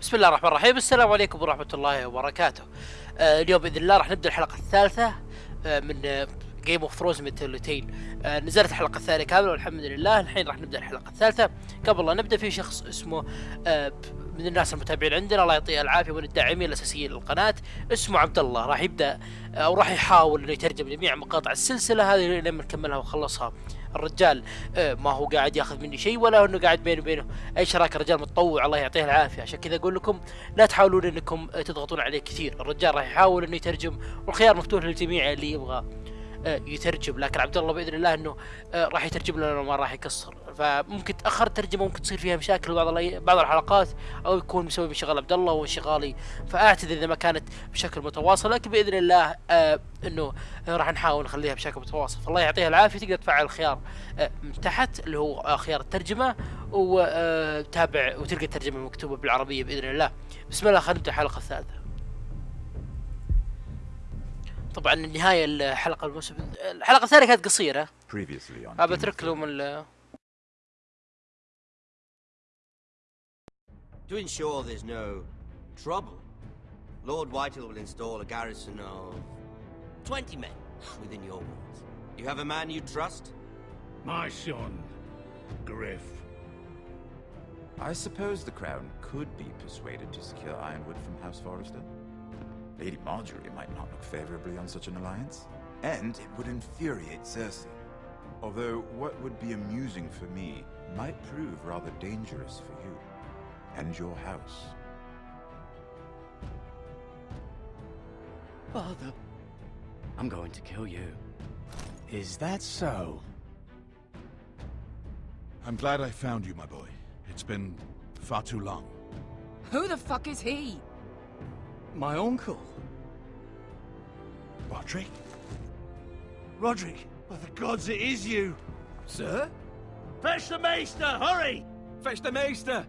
بسم الله الرحمن الرحيم. السلام عليكم ورحمة الله وبركاته. آه اليوم بإذن الله راح نبدأ الحلقة الثالثة آه من جيم اوف ثرونز ميتولوتين آه نزلت الحلقة الثانية كاملة والحمد لله. الحين راح نبدأ الحلقة الثالثة. قبل لا نبدأ في شخص اسمه آه من الناس المتابعين عندنا الله يعطيه العافية ومن الداعمين الأساسيين للقناة اسمه عبد الله. راح يبدأ آه، أو راح يحاول إنه يترجم جميع مقاطع السلسلة هذه لما نكملها ونخلصها. الرجال آه، ما هو قاعد ياخذ مني شيء ولا إنه قاعد بيني وبينه. أي شراكة الرجال متطوع الله يعطيه العافية. عشان كذا أقول لكم لا تحاولون إنكم آه، تضغطون عليه كثير. الرجال راح يحاول إنه يترجم والخيار مفتوح للجميع اللي يبغى آه، يترجم. لكن عبد الله بإذن الله إنه راح يترجم لنا ما راح يقصر فممكن تأخر الترجمه ممكن تصير فيها مشاكل بعض بعض الحلقات أو يكون بسبب انشغال عبد الله وانشغالي فأعتذر إذا ما كانت بشكل متواصل لكن بإذن الله آه إنه آه، راح نحاول نخليها بشكل متواصل. فالله يعطيها العافية تقدر تفعل الخيار آه، من تحت اللي هو آه، خيار الترجمة وتابع وتلقى الترجمة مكتوبة بالعربية بإذن الله. بسم الله خلينا نبدأ الحلقة الثالثة. طبعا النهاية الحلقة الموسم الحلقة الثانية كانت قصيرة. أترك لهم To ensure there's no trouble, Lord Whitehall will install a garrison of 20 men within your walls. You have a man you trust? My son, Gryff. I suppose the Crown could be persuaded to secure Ironwood from House Forrester. Lady Margaery might not look favorably on such an alliance. And it would infuriate Cersei. Although what would be amusing for me might prove rather dangerous for you. And your house. Father, I'm going to kill you. Is that so? I'm glad I found you, my boy. It's been far too long. Who the fuck is he? My uncle. Roderick? Roderick! By the gods, it is you! Sir? Fetch the Maester, hurry! Fetch the Maester!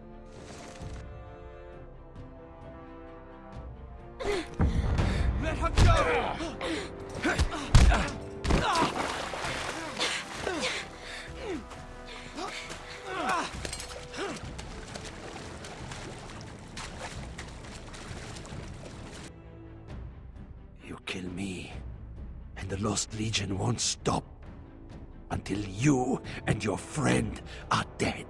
and the Lost Legion won't stop until you and your friend are dead.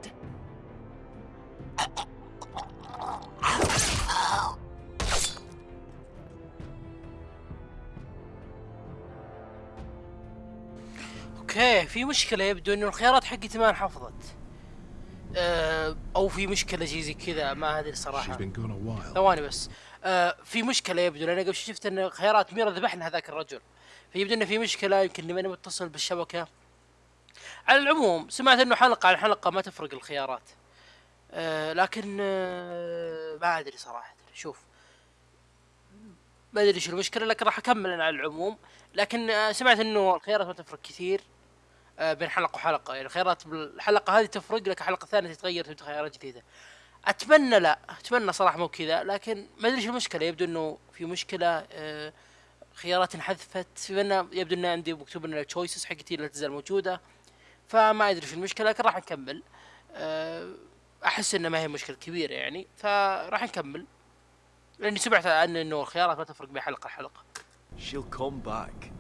اوكي في مشكله يبدو انه الخيارات حقتي ما انحفظت آه او في مشكله شيء زي كذا ما ادري She's صراحه been gone a while. ثواني بس آه في مشكلة يبدو لأن قبل شفت إن خيارات ميرا ذبحنا هذاك الرجل. فيبدو إنه في مشكلة يمكن إني ماني متصل بالشبكة. على العموم سمعت إنه حلقة عن حلقه ما تفرق الخيارات. آه لكن آه ما أدري صراحة. شوف. ما أدري شو المشكلة لكن راح أكمل أنا على العموم. لكن آه سمعت إنه الخيارات ما تفرق كثير. آه بين حلقة وحلقة. يعني الخيارات بالحلقة هذه تفرق لكن الحلقة الثانية تتغير تبدأ خيارات جديدة. أتمنى لا أتمنى صراحة مو كذا لكن ما أدري شو المشكلة يبدو إنه في مشكلة آه، خيارات انحذفت يبدو ان عندي مكتوب إن التشويسز حقتي لا تزال موجودة فما أدري شو المشكلة لكن راح نكمل آه، أحس إنه ما هي مشكلة كبيرة يعني فراح نكمل لأني سمعت عن إنه الخيارات ما تفرق بين حلقة لحلقة She'll come back.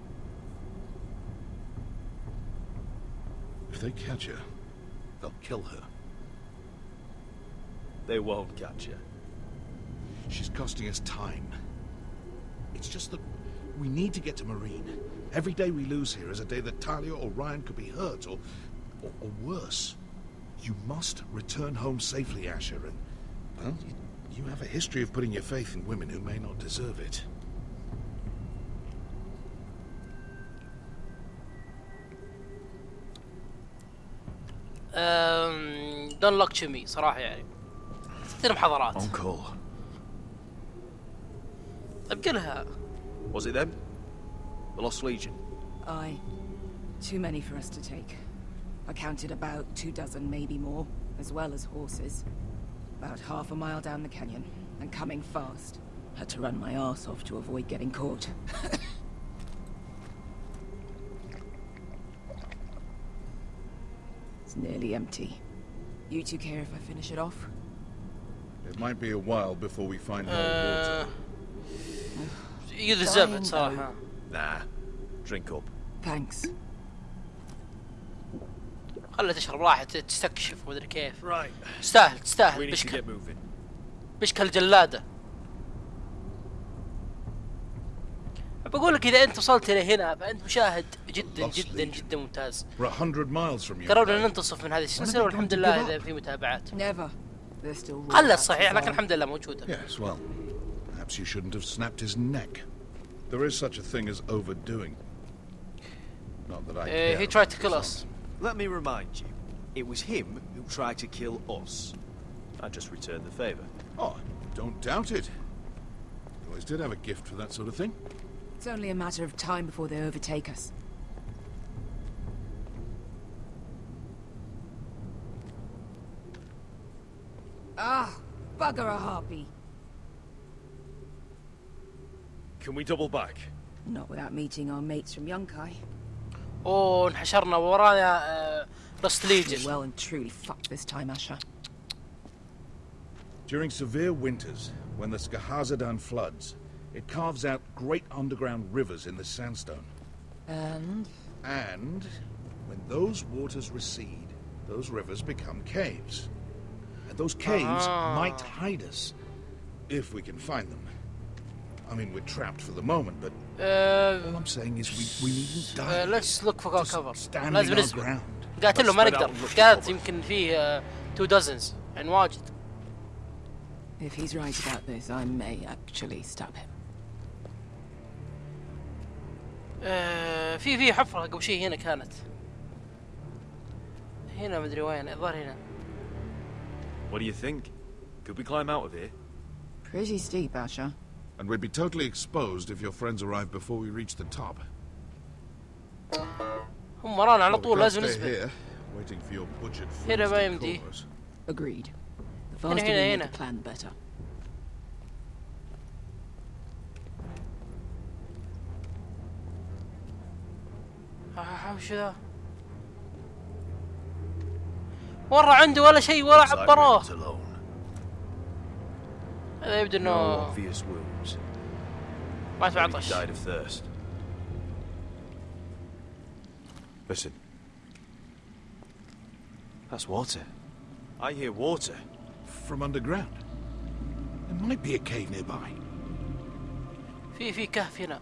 If they catch her, they'll kill her. They won't catch you. She's costing us time. It's just that we need to get to Meereen. Every day we lose here is a day that Talia or Ryon could be hurt, or, or, or worse. You must return home safely, Asher, and, well, you, you have a history of putting your faith in women who may not deserve it. Um, don't look to me صراحة يعني تصير محاضرات Uncle. طيب قلها Was it them? The Lost Legion? Aye. Too many for us to take. I counted about two dozen, maybe more, as well as horses. About half a mile down the canyon, and coming fast. Had to run my arse off to avoid getting caught. it's nearly empty. You two care if I finish it off? It might be a while before we find more water. يقذ الزبد صراحة Nah. Drink up. Thanks. خلها تشرب راحت تستكشف ومدري كيف Right. تستاهل We تستاهل need to بشكل get moving. بشكل الجلاده بقول لك إذا أنت وصلت إلى هنا فأنت مشاهد جدا جدا. جدا ممتاز We're a hundred miles from you. قررنا ننتصف من هذه السلسلة والحمد لله إذا في متابعات Never. They're still raw قلت cats صحيح as لكن well. الحمد لله موجوده Yes, well, perhaps you shouldn't have snapped his neck. There is such a thing as overdoing. Not that I Uh, care he about tried to the kill result. us. Let me remind you. It was him who tried to kill us. I just returned the favor. Oh, don't doubt it. You always did have a gift for that sort of thing. It's only a matter of time before they overtake us. Ah, bugger a harpy. Can we double back? Not without meeting our mates from Yunkai. Oh, and ورانا لوست ليجن. Well and truly fucked this time, Asher. During severe winters, when the Skahazadhan floods, it carves out great underground rivers in the sandstone. And? And when those waters recede, those rivers become caves. Those caves Ah. might hide us, if we can find them. I mean, we're trapped for the moment, but all I'm saying is we, we needn't die. ليتس لوك فور Just كفر standing لازم our نسبق ground. قاتله ما Let's نقدر look for cover. يمكن فيه تو دزنز يعني واجد if he's right about this, I may actually stab him. آه، في في حفره قبل شيء هنا كانت هنا مدري وين الظاهر هنا What do you think? Could we climb out of here? Pretty steep, Asher. And we'd be totally exposed if your friends arrive before we reach the top. هم ورانا على Well, we طول can't لازم stay نسبق here, waiting for your butchered هنا friends ما to يمدي. call us. Agreed. The هنا faster we هنا make هنا the plan, the better. آه، وش ذا ورا عنده ولا شيء ولا عبروه هذا يبدو إنه ما تعطش Listen. That's water. I hear water. From underground. There might be a cave nearby. في في كهف هنا.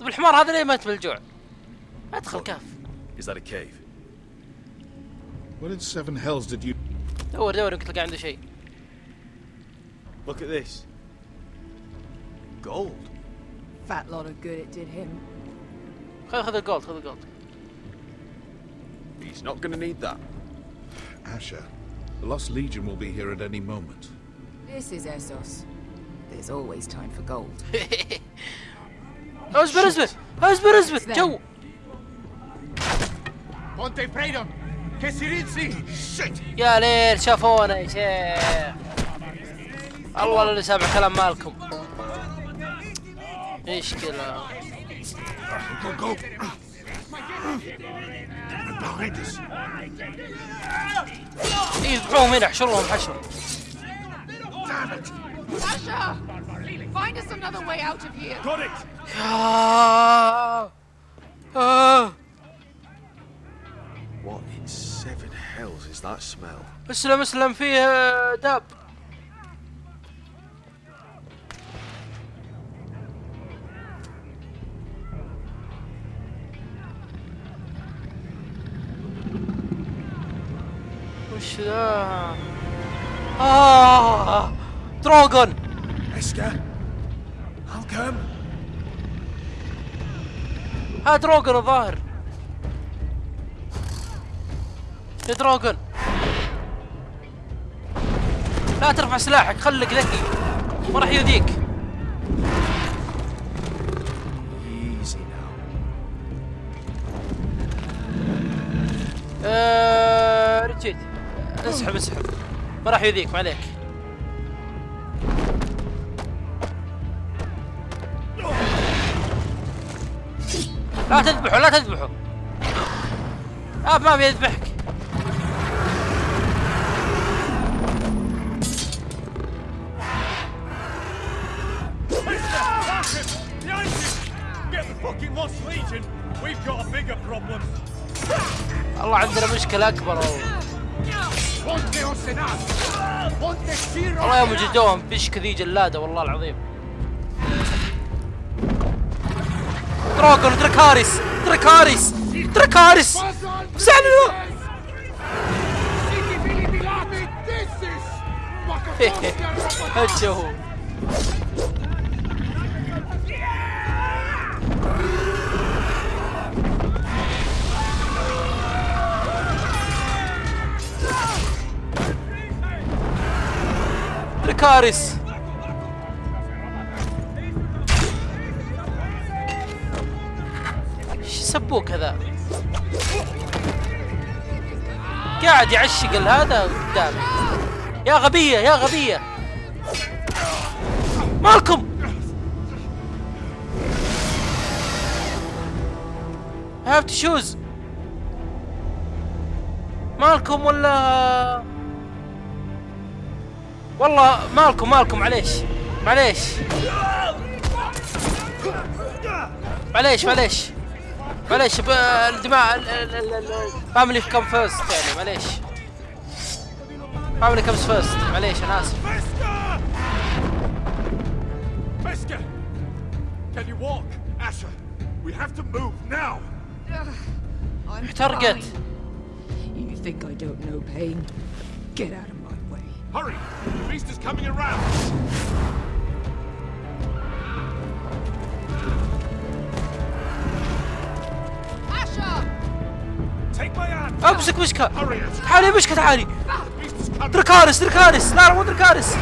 طيب الحمار هذا ليه مات من الجوع؟ ادخل كهف. Is that a cave? What in seven hells did you... دور دور يمكن تلقى عنده شيء Look at this. Gold. Fat lot of good it did him. خذ خذ الجولد خذ الجولد He's not gonna need that. Asher, the Lost Legion will be here at any moment. This is Essos. There's always time for gold. اصبر اصبر اصبر اصبر جو يا ليل شافونا يا شيخ الله اللي سامع كلام مالكم مشكلة Go, go! Behind us. يذبحوهم هنا احشرهم حشر Asher! Find us another way out of here. Got it! seven hells is that smell? اسلم اسلم فيه داب وش ذا؟ آه دروغون Eska? Halcom? ها دروغون الظاهر يا دروغون لا ترفع سلاحك خليك ذكي. ما راح يؤذيك. آه، رجيت اسحب اسحب. ما راح يؤذيك ما عليك. لا تذبحه لا تذبحه. آه ما بيذبحك. والله عندنا مشكلة أكبر. والله والله يوم جدوهم فيش كذي جلادة والله العظيم. دراغون دراكاريس دراكاريس دراكاريس سألوا هجه دراكاريس إيش سبوك هذا؟ قاعد يعشق هذا قدامي يا غبية يا غبية. مالكم؟ Have to choose. مالكم ولا والله مالكم مالكم معليش معليش معليش معليش معليش الدماء فاميلي كم فيرست يعني معليش فاميلي كمز فيرست معليش أنا آسف! Can you walk? Asher, we have to move now! I'm احترقت fine. You think I don't know pain? Get out of. Hurry! The beast is coming around! امسك وشكه حالي وشكه تعالي دركارس دركارس لا مو دركارس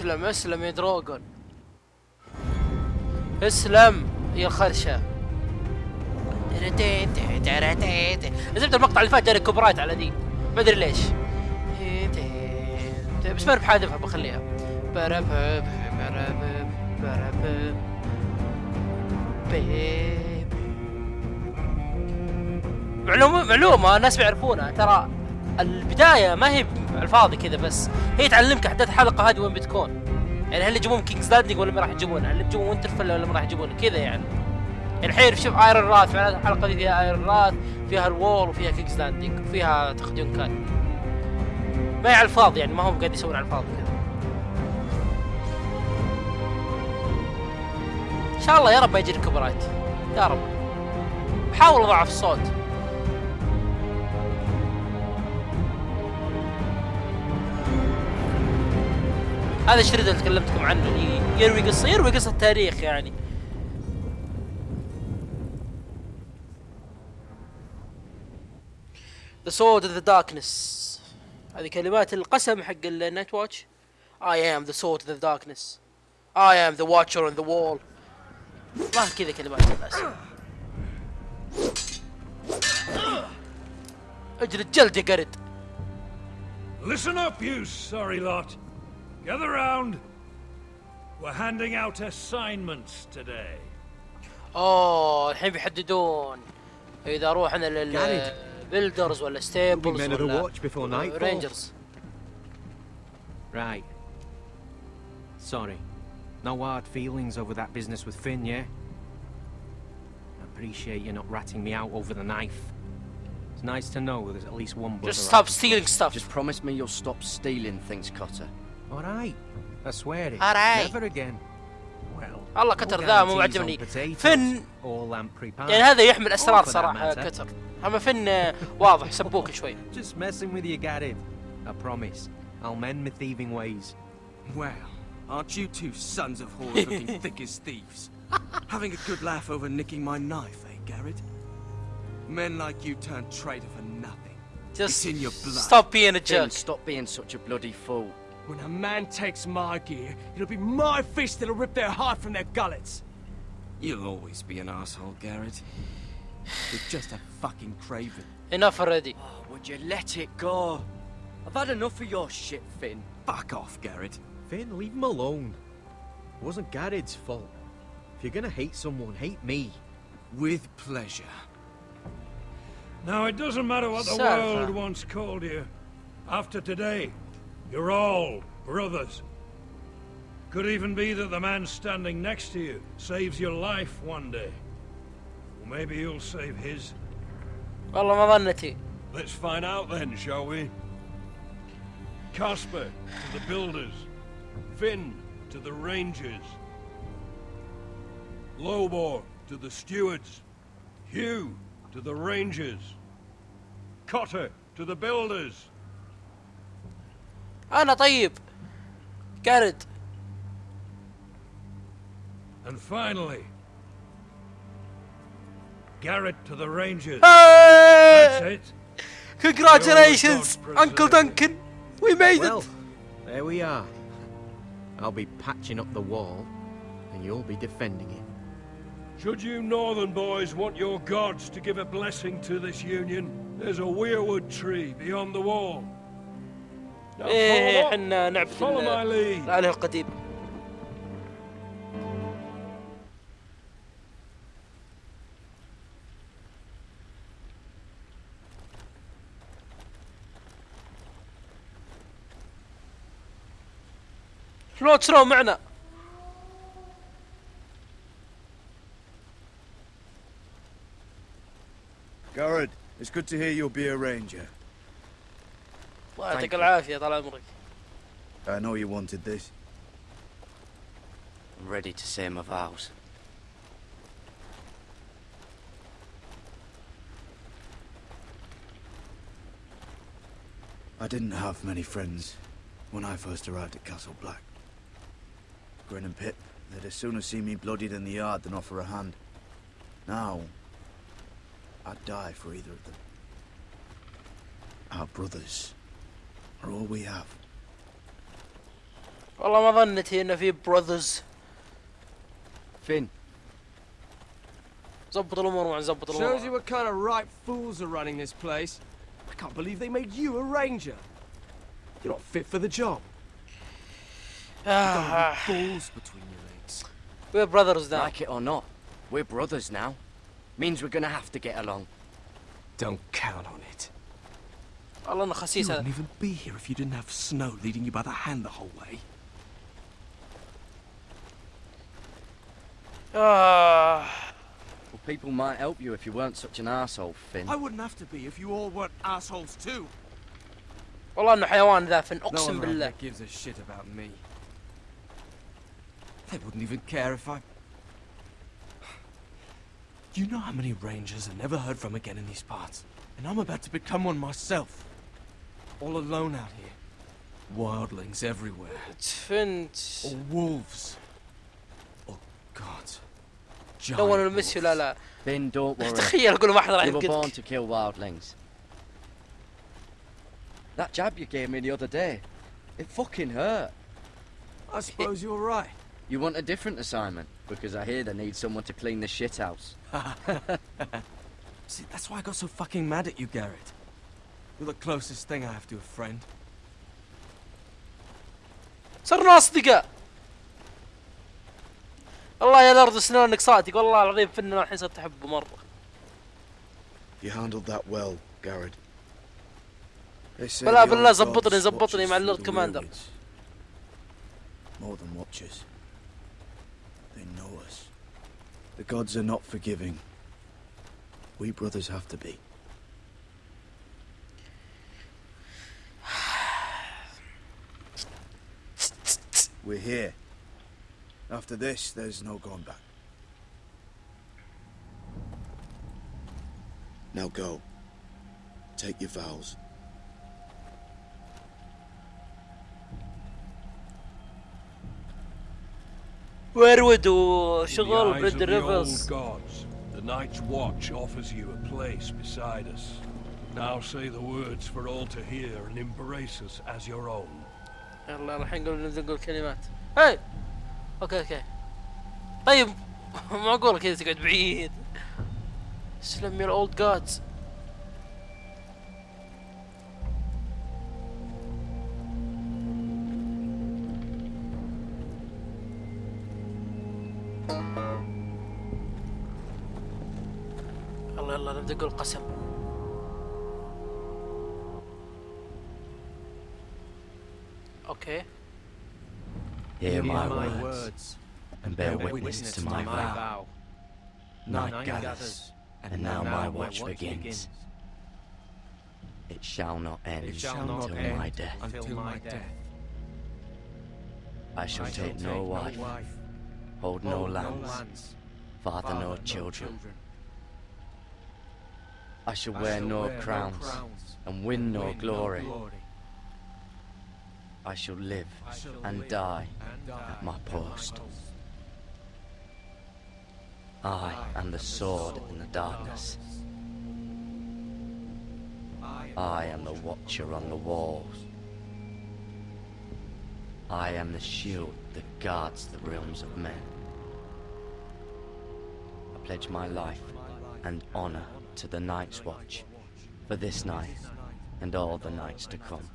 اسلم اسلم يا دروغون. اسلم يا الخرشة زبد المقطع اللي فات جاني كوبرايت على دي ما أدري ليش. بس ما بحذفها بخليها. معلومة معلومة الناس بيعرفونها ترى البداية ما هي الفاضي كذا بس هي تعلمك أحداث الحلقة هذه وين بتكون. يعني هل يجيبون كينجز لاندنج ولا ما راح يجيبونها؟ هل يجيبون وينترفيل ولا ما راح يجيبونها؟ كذا يعني. الحين شوف ايرون راث معناته الحلقة دي فيها ايرون راث فيها الوول وفيها كينجز لاندنج وفيها تخديون كان. ما هي على الفاضي يعني ما هم قاعد يسوون على الفاضي كذا. إن شاء الله يا رب ما يجيني كوبرايت يا رب. بحاول أضعف الصوت. هذا الشريط اللي تكلمتكم عنه. اللي يروي قصه يروي قصة تاريخ يعني. The Sword of the Darkness. هذه كلمات القسم حق النايت واتش I am the sword of the darkness. I am the watcher on the wall. ما كذا كلمات الناس أجل الجلد يا قرد. Listen up, you sorry lot. Gather round. We're handing out assignments today. اوه الحين بيحددون the builders or the ولا ستيبلز ولا rangers. Right. Sorry. No hard feelings over that business with Finn, yeah? I appreciate you not ratting me out over the knife. It's nice to know there's at least one brother. Just stop stealing stuff. Just promise me you'll stop stealing things, Cotter. All right. I swear it. All right. Never again. Well, والله كتر ذا مو عجبني فن يعني هذا يحمل اسرار صراحه كتر اما فن واضح سبوك شوي. Just messing with you Gared. I promise. I'll mend my thieving ways. Well aren't you two sons of whores looking thick as thieves? Having a good laugh over nicking my knife eh Gared men like you turn traitor for nothing. Just it's in your blood. stop being a jerk. Stop being such a bloody fool. When a man takes my gear, it'll be my fist that'll rip their heart from their gullets. You'll always be an asshole, Gared. You're just a fucking craven. enough already Oh, would you let it go? I've had enough of your shit, Finn. Fuck off, Gared. Finn, leave him alone. It wasn't Gared's fault. If you're gonna hate someone, hate me. With pleasure. Now, it doesn't matter what the Salva. world once called you. After today, you're all brothers. Could even be that the man standing next to you saves your life one day. Or maybe you'll save his. والله ما ظنتي Let's find out then, shall we? Casper to the builders. Finn to the rangers. Lobor to the stewards. Hugh to the rangers. Cotter to the builders. انا طيب Gared. And finally, Gared to the Rangers. That's it. Congratulations, Uncle Duncan. We made well, it. There we are. I'll be patching up the wall, and you'll be defending it. Should you northern boys want your gods to give a blessing to this union, there's a weirwood tree beyond the wall. إيه follow, إحنا نعبد. الاله القديم شلون شلون معنا Garrett, it's good to hear you'll be a ranger. الله يعطيك العافيه طال عمرك I know you wanted this. I'm ready to say my vows. I didn't have many friends when I first arrived at Castle Black. Grin and Pip, they'd as sooner see me bloodied in the yard than offer a hand. Now, I'd die for either of them. Our brothers are all we have. Well, I'm having it here of your brothers. Finn. Shows you what kind of right fools are running this place. I can't believe they made you a ranger. You're not fit for the job. Ah. balls between your legs. We're brothers now. Like it or not, we're brothers now. Means we're gonna have to get along. Don't count on it. والله انه You خسيس هذا wouldn't even be here if you didn't have Snow leading you by the hand the whole way. آه. Well, people might help you if you weren't such an asshole, Finn. I wouldn't have to be if you all weren't assholes too. والله انه حيوان ذا فن No اقسم one around بالله here gives a shit about me. They wouldn't even care if I... You know how many rangers are never heard from again in these parts? And I'm about to become one myself. All alone out here. Wildlings everywhere. Tünd. Or wolves. Oh God. Giant don't want to miss you, Lala. Then don't worry. تخيل were born to kill wildlings. That jab you gave me the other day, it fucking hurt. I suppose it... you're right. You want a different assignment? Because I hear they need someone to clean the shit house. See, that's why I got so fucking mad at you, Gared. You're the closest thing I have to a friend. صرنا اصدقاء الله يا الارض سنانك صادق والله العظيم فنان الحين صرت احبه مره You handled that well, Gared. بلا بالله زبطني زبطني مع اللورد كماندر. More than watchers. They know us. The gods are not forgiving. We brothers have to be. We're here. After this, there's no going back. Now go. Take your vows. ويرود In the وشغل eyes بريد of the old ريفرز gods, the Night's Watch offers you a place beside us. Now say the words for all to hear and embrace us as your own. يلا الحين قبل نبدا نقول كلمات. هاي! أوكي أوكي. طيب معقول كذا تقعد بعيد. سلم يا اولد جادز يلا يلا نبدأ نقول قسم. Okay. Hear my, my words, and bear witness to my vow. Night gathers, and now my watch begins. It shall not end shall not until, end my death. until my death. I shall I take, take no, wife, no wife, hold no lands, no lands father, father no children. children. I shall I wear shall no wear crowns, crowns, and win no, win glory. no glory. I shall live and die at my at my post. post. I am the sword in the darkness. I am the watcher on the walls. I am the shield that guards the realms of men. I pledge my life and honor to the Night's Watch for this night and all the nights to come.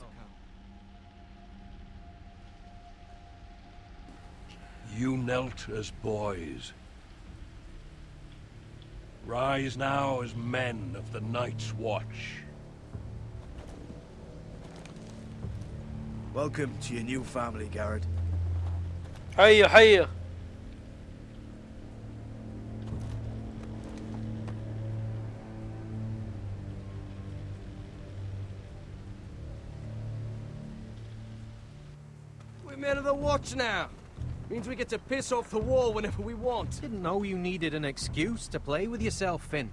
You knelt as boys. Rise now as men of the Night's Watch. Welcome to your new family, Gared. Hiya, hiya. We're men of the watch now. Means we get to piss off the wall whenever we want. Didn't know you needed an excuse to play with yourself, Finn.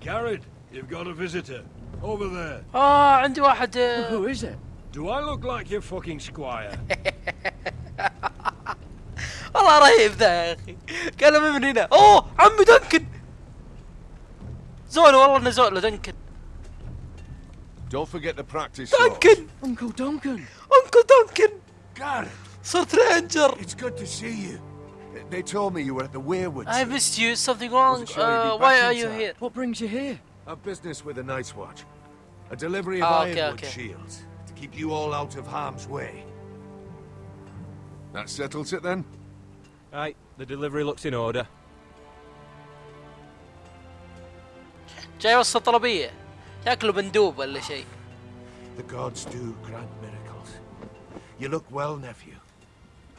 Gared, you've got a visitor. Over there. Ah, عنده to... Who is it? Do I look like your fucking squire? والله رهيب ذا يا اخي كلمه من هنا اوه Duncan. دنكن all والله انه زول Duncan. Don't forget to practice. Duncan! Uncle Duncan! Uncle Duncan! Gared! صرت رينجر it's good to see you. They told me you were at the Weirwoods. I missed you something wrong Wasn't sure you'd be uh, back why in are you time. here What brings you here? A business with the Night's Watch. A delivery of Ah, okay, ironwood okay. shields to keep you all out of harm's way. That settles it then? Right, the delivery looks in order. جاي يوصل طلبيه شكله مندوب ولا شيء The gods do grant miracles. You look well, nephew.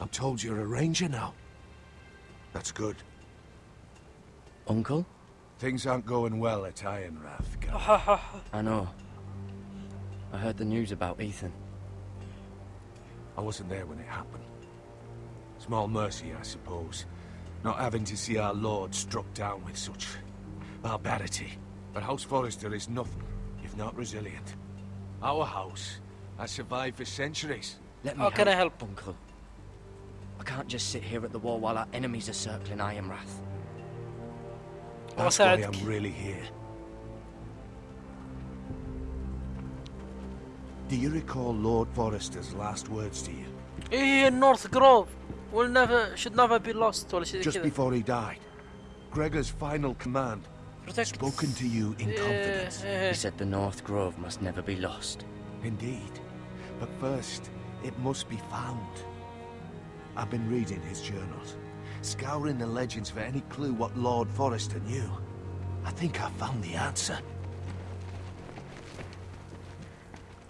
I'm told you're a ranger now. That's good. Uncle? Things aren't going well at Ironrath, Gared. I know. I heard the news about Ethan. I wasn't there when it happened. Small mercy, I suppose. Not having to see our lord struck down with such barbarity. But House Forrester is nothing if not resilient. Our house has survived for centuries. Let me How can I help? Uncle? I can't just sit here at the wall while our enemies are circling Ironrath. That's why I'm really here. Do you recall Lord Forrester's last words to you? In North Grove will never, should never be lost. Just before he died, Gregor's final command, Protect. spoken to you in confidence. He said the North Grove must never be lost. Indeed, but first, it must be found. I've been reading his journals, scouring the legends for any clue what Lord Forrester knew. I think I found the answer.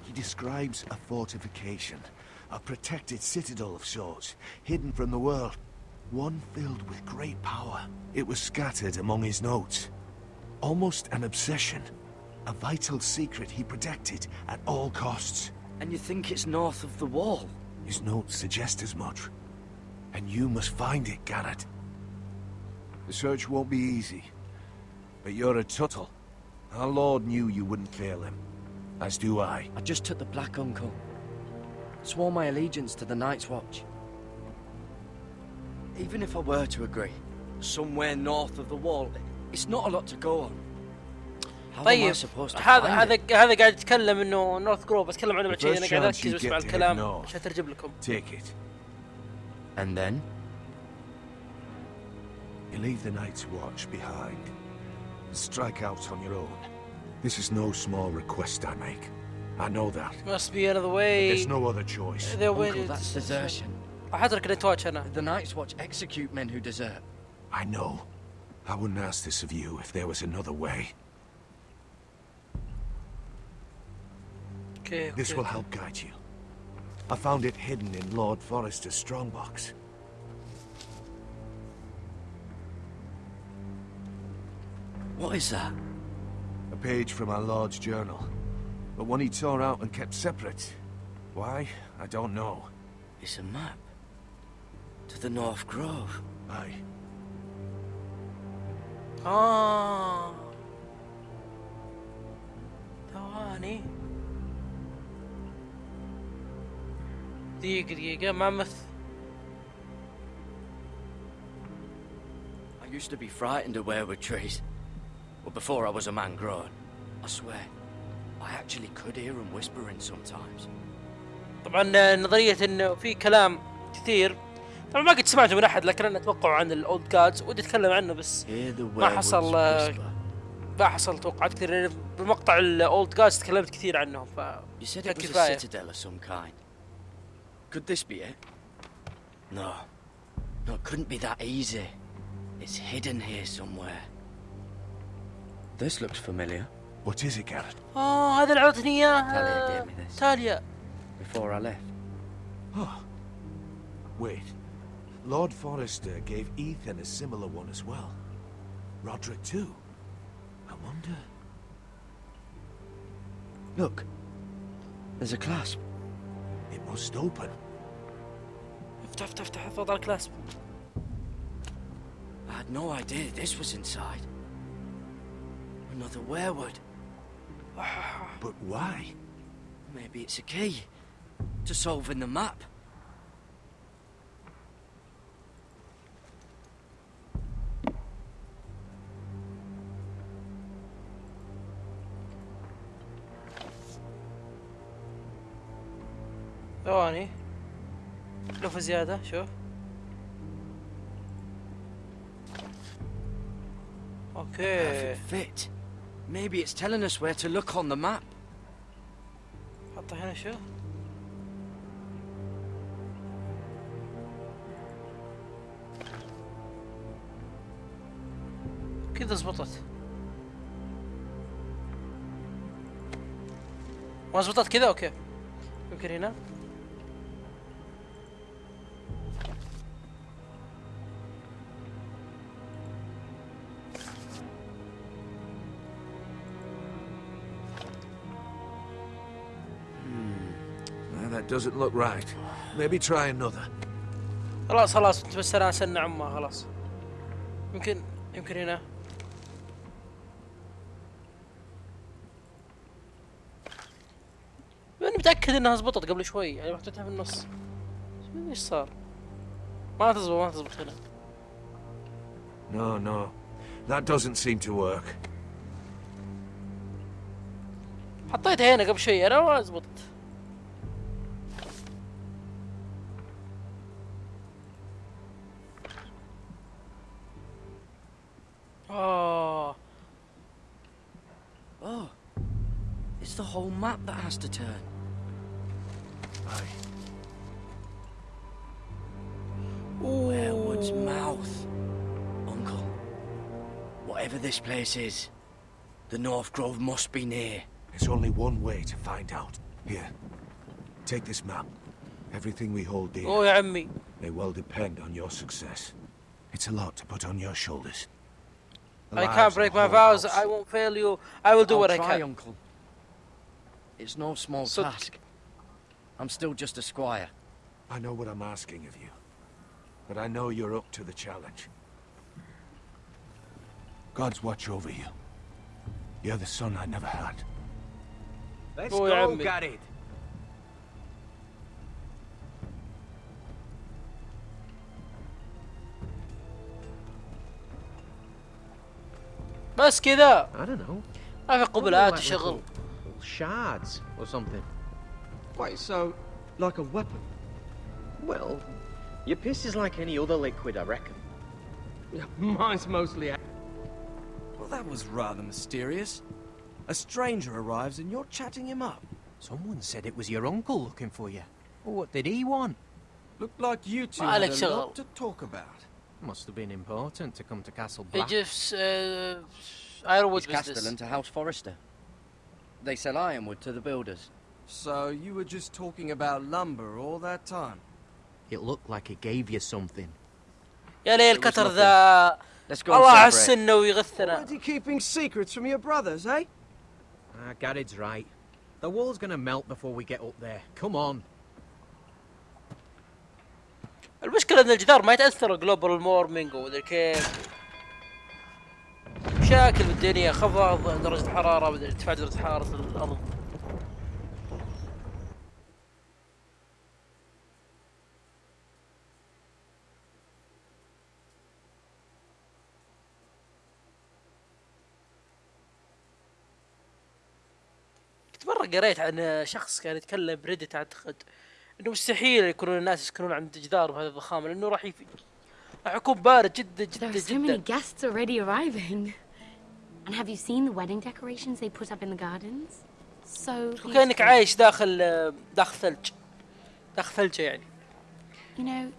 He describes a fortification, a protected citadel of sorts, hidden from the world. One filled with great power. It was scattered among his notes. Almost an obsession. A vital secret he protected at all costs. And you think it's north of the wall? His notes suggest as much. And you must find it, Gared. The search won't be easy. But you're a tuttle. Our Lord knew you wouldn't fail him. As do I. I just took the Black Uncle. Swore my allegiance to the Night's Watch. Even if I were to agree, somewhere north of the wall, it's not a lot to go on. How طيب هذا هذا هذا قاعد يتكلم انه نورث جروف بتكلم عنه بعد شيء انا قاعد اركز واسمع الكلام عشان اترجم لكم. Take it. And then? You leave the night's watch behind and strike out on your own. This is no small request I make. I know that. Must be out of the way. There's no other choice. They're Uncle, that's desertion. The Night's Watch execute men who desert. I know. I wouldn't ask this of you if there was another way. Okay, okay. This will help guide you. I found it hidden in Lord Forrester's strongbox. What is that? A page from our Lord's journal. But one he tore out and kept separate. Why? I don't know. It's a map. To the North Grove. Aye. Ah. Oh. Thawani. دقيقة دقيقة ما مث I used to be frightened of weirwood trees. But before I was a man grown, I swear, I actually could hear them whispering sometimes. طبعا نظرية إنه في كلام كثير. طبعا ما قد سمعته من أحد لكن أنا أتوقع عن الاولد جادز ودي أتكلم عنه بس ما حصل ما حصل توقعات كثير لأن بمقطع الاولد جادز تكلمت كثير عنهم ف You Could this be it? No. No, it couldn't be that easy. It's hidden here somewhere. This looks familiar. What is it, Gared? Oh, هذا اللي عطني إياه. Talia gave me this. Talia. Before I left. Oh. Wait. Lord Forrester gave Ethan a similar one as well. Roderick too. I wonder... Look. There's a clasp. It must open. Tough, that. I had no idea this was inside. Another weirwood. But why? Maybe it's a key to solving the map. Oh, honey. لفة زيادة شوف أوكي. Fit. Maybe it's telling us where to look on the map. حطه هنا شوف كذا زبطت. ما زبطت كذا؟ أوكي. يمكن هنا. Doesn't look right. Maybe try another. خلاص خلاص انت بس أنا سنة عمها خلاص يمكن يمكن هنا أنا متأكد إنها زبطت قبل شوي يعني محطوطها في النص إيش صار ما تزبط ما تزبط هنا No, no. That doesn't seem to work. حطيتها هنا قبل شوي أنا ما زبطت has to turn. Aye. Weirwood's mouth. Uncle, whatever this place is, the North Grove must be near. There's only one way to find out. Here, take this map. Everything we hold dear oh, yeah, me. may well depend on your success. It's a lot to put on your shoulders. The I can't break my vows. I won't fail you. I will do I'll what try, I can. Uncle. It's no small So- task. I'm still just a squire. I know what I'm asking of you. But I know you're up to the challenge. God's watch over you. You're the son I never had. Let's Oh, yeah, go, mate. Garrett. بس كذا I don't know. ما في Probably قبلات shards or something. Wait, so, like a weapon? Well, your piss is like any other liquid, I reckon. Mine's mostly Well, that was rather mysterious. A stranger arrives and you're chatting him up. Someone said it was your uncle looking for you. Well, what did he want? Looked like you two had a lot to talk about. Must have been important to come to Castle Black. He just, uh, I always was Castellan this. to House Forrester. They sell ironwood to the builders. So you were just talking about lumber all that time? It looked like it gave you something. يا ليل كتر ذا Let's go الله. حسنا ويغثنا Why are you keeping secrets from your brothers, eh? Ah, Gared's right. The wall's gonna melt before we get up there. Come on. المشكلة ان الجدار ما يتأثر جلوبال مورمينج ومدري كيف مشاكل بالدنيا خفض درجة الحرارة مدري ارتفاع درجة حرارة الأرض كنت مرة قريت عن شخص كان يتكلم بريدت أعتقد إنه مستحيل يكونون الناس يسكنون عند جدار بهذه الضخامة لأنه راح يكون بارد جدا جدا are so many جدا guests already arriving. And have you seen the wedding decorations they put up in the gardens? So كأنك عايش داخل يعني. You know,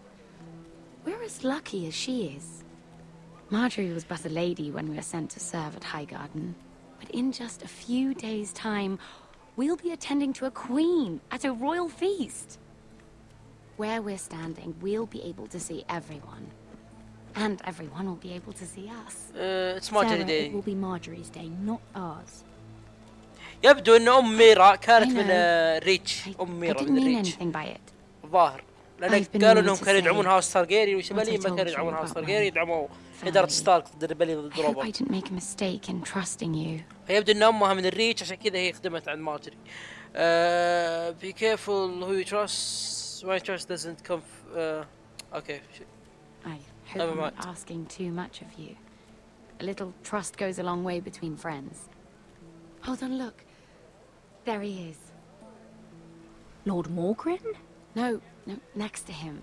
we're as lucky as she is. Margaery was but a lady when we were sent to serve at Highgarden. But in just a few days' time, we'll be attending to a queen at a royal feast. Where we're standing, we'll be able to see everyone. And everyone will be able to see us. Uh, it's Marjorie's day. It will be Marjorie's day, not ours. يبدو ان ام ميرا كانت من ريتش ام ميرا من ريتش الظاهر لأن قالوا انهم كانوا يدعمون هاوس ستارجيري والشماليين ما كانوا يدعمون هاوس ستارجيري يدعموا اداره ستارك ضد ريبالي ضد روبرت فيبدو ان امها من الريتش عشان كذا هي خدمت عند مارجري بي كيرفول هو يو تراست ماي تراست دزنت كم أوكي hope Never I'm not asking too much of you. A little trust goes a long way between friends. Hold on, look. There he is. Lord Morgren? No, no, next to him.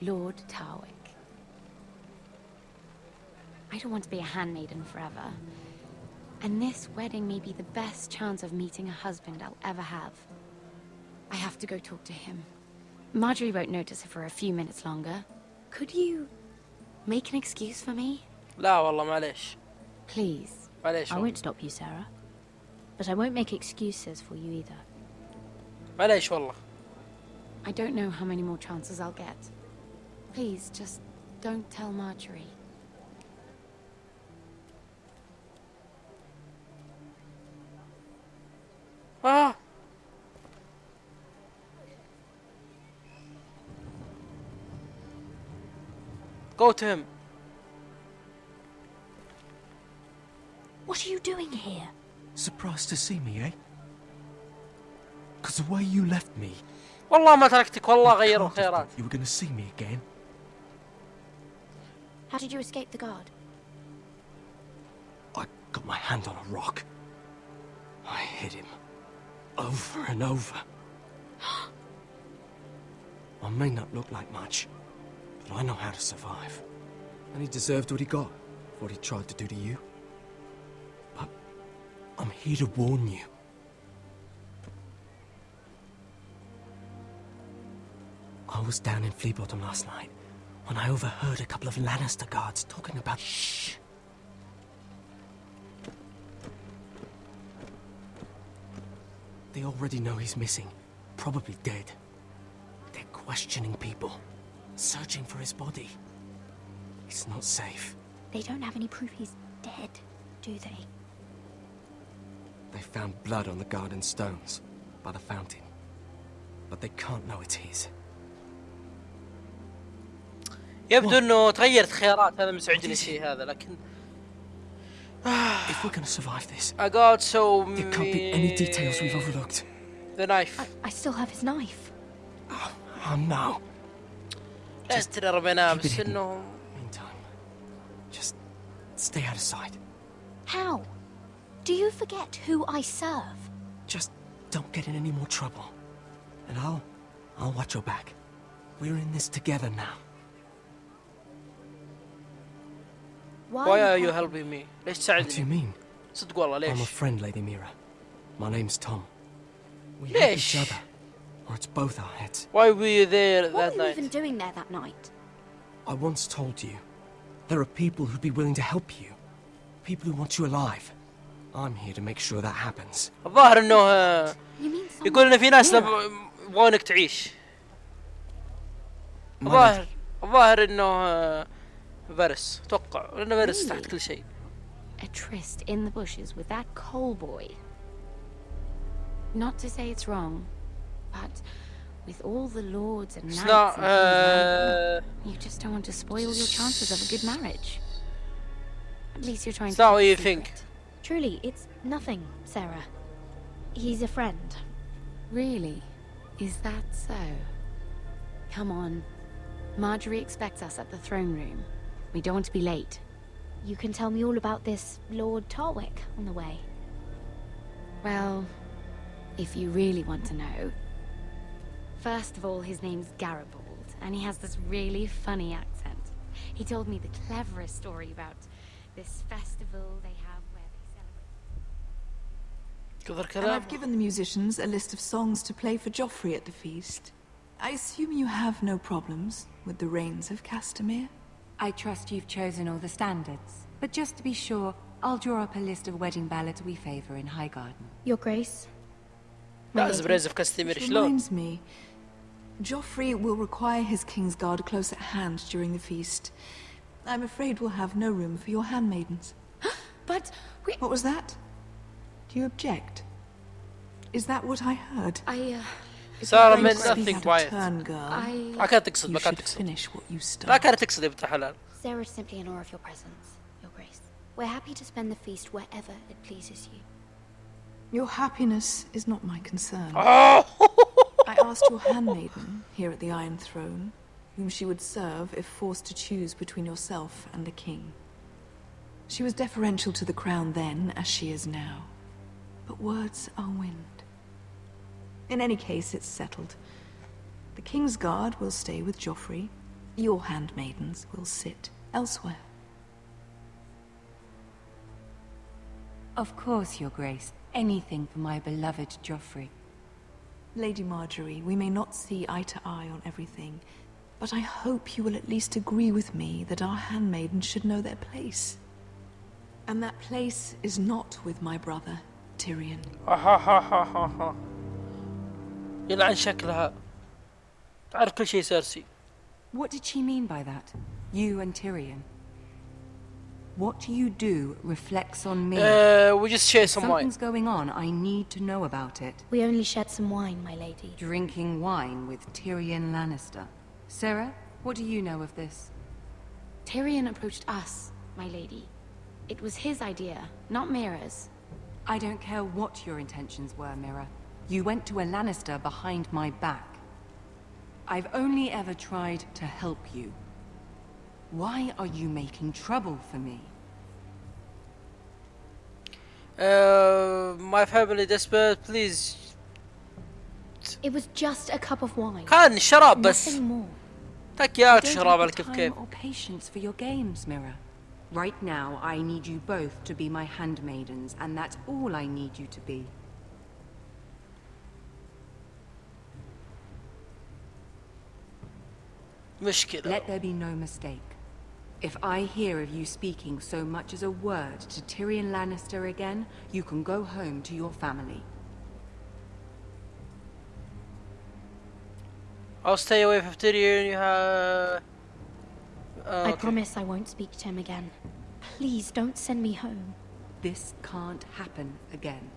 Lord Tarwick. I don't want to be a handmaiden forever. And this wedding may be the best chance of meeting a husband I'll ever have. I have to go talk to him. Margaery won't notice it for a few minutes longer. Could you make an excuse for me? لا والله معليش. Please. معليش. I won't stop you, Sarah. But I won't make excuses for you either. معليش والله. I don't know how many more chances I'll get. Please, just don't tell Margaery. Ah! Go to him. What are you doing here? Surprised to see me, eh? Because the way you left me, والله ما تركتك والله غيروا الخيارات. you were going to see me again. How did you escape the guard? I got my hand on a rock. I hit him. Over and over. I may not look like much, but I know how to survive. And he deserved what he got, for what he tried to do to you. But I'm here to warn you. I was down in Flea Bottom last night when I overheard a couple of Lannister guards talking about. Shh! They already know he's missing, probably dead. They're questioning people, searching for his body. It's not safe. They don't have any proof he's dead, do they? They found blood on the garden stones by the fountain, but they can't know it's his. يبدو انه تغيرت خيارات هذا مسعجني الشيء هذا لكن If we're gonna survive this, I got so there can't be any details we've overlooked. The knife. I still have his knife. Oh no. لا ترى رميناه keep it بس hidden. انه Just stay out of sight. How? Do you forget who I serve? Just don't get in any more trouble. And I'll I'll watch your back. We're in this together now. Why are you helping me? ليش What do you تساعدني؟ mean? صدق والله I'm a ليش؟ friend, Lady Mira. My name's Tom. We help ليش؟ each other, or it's both our heads. Why were you there What that were you night? even doing there that night? I once told you, there are people who'd be willing to help you. People who want you alive. I'm here to make sure that happens. الظاهر انه آه، You mean يقول ان في ناس يبغونك تعيش الظاهر الظاهر انه آه، فارس اتوقع لانه فارس تحت كل شيء A tryst in the bushes with that coal boy. Not to say it's wrong, but with all the lords and knights not, King's uh, you just don't want to spoil your chances of a good marriage. At least you're trying It's to not what you secret. think. Truly, it's nothing, Sarah. He's a friend. Really? Is that so? Come on. Margaery expects us at the throne room. We don't want to be late. You can tell me all about this Lord Tarwick on the way. Well, if you really want to know. First of all, his name's Garibald, and he has this really funny accent. He told me the cleverest story about this festival they have where they celebrate... And I've given the musicians a list of songs to play for Joffrey at the feast. I assume you have no problems with the Rains of Castamere? I trust you've chosen all the standards, but just to be sure, I'll draw up a list of wedding ballads we favor in Highgarden. Your Grace? My that is Grace of Castamere. Reminds me, Joffrey will require his Kingsguard close at hand during the feast. I'm afraid we'll have no room for your handmaidens. but we... What was that? Do you object? Is that what I heard? I, uh... سارة If من you speak nothing out of quiet turn, girl, I- ما كانت تقصد you ما كانت should تقصد finish what you start. لا كانت تقصد يا بنت الحلال Sarah's simply in awe of your presence, Your Grace. We're happy to spend the feast wherever it pleases you. Your happiness is not my concern. Oh! Asked your handmaiden here at the Iron Throne whom she would serve if forced to choose between yourself and the king. She was deferential to the crown then, as she is now. But words are wind. In any case, it's settled. The Kingsguard will stay with Joffrey. Your handmaidens will sit elsewhere. Of course, Your Grace. Anything for my beloved Joffrey. Lady Margaery, we may not see eye to eye on everything, but I hope you will at least agree with me that our handmaidens should know their place. And that place is not with my brother, Tyrion. Ha ha ha ha ha ha. What did she mean by that? You and Tyrion? What you do reflects on me. Uh, we just share If some wine. Something's going on. I need to know about it. We only shared some wine, my lady. Drinking wine with Tyrion Lannister. Sarah, what do you know of this? Tyrion approached us, my lady. It was his idea, not Mira's. I don't care what your intentions were, Mira. You went to a Lannister behind my back. I've only ever tried to help you. Why are you making trouble for me? Uh, my family desperate please It was just a cup of wine. كان شراب بس Nothing more. تك I ياك don't شراب have على the كيف time كيف or patience for your games, Mira. Right now, I need you both to be my handmaidens, and that's all I need you to be. مشكلة Let there be no mistake. If I hear of you speaking so much as a word to Tyrion Lannister again, you can go home to your family. I'll stay away from Tyrion you have uh, I okay. promise I won't speak to him again. Please don't send me home. This can't happen again.